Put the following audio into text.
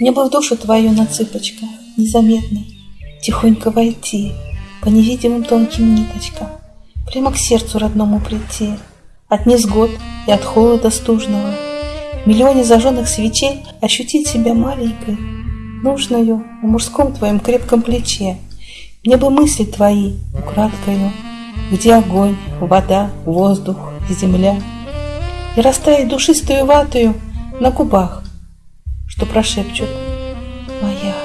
Мне бы в душу твою на цыпочках, незаметно, Тихонько войти, по невидимым тонким ниточкам, Прямо к сердцу родному прийти, От незгод и от холода стужного, В миллионе зажженных свечей Ощутить себя маленькой, нужною В мужском твоем крепком плече. Мне бы мысли твои украдкою, Где огонь, вода, воздух, земля, И растаять душистую ватою На губах, что прошепчут «Моя».